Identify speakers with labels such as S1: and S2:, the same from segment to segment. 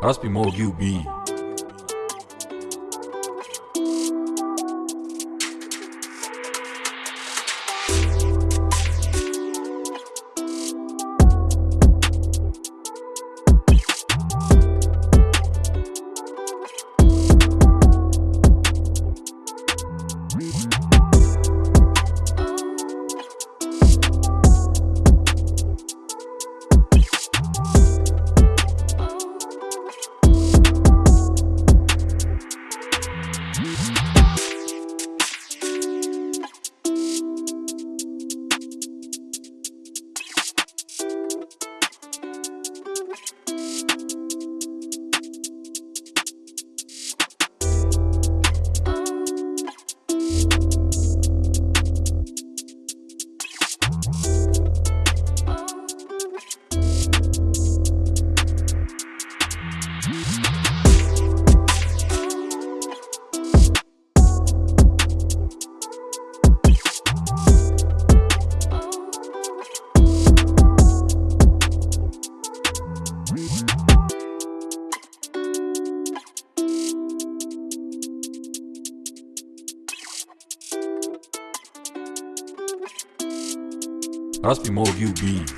S1: Raspi Mo UB. Rozpij mogił bij. Rozpij mogił bij.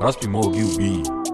S1: raspimou Mogi Beat.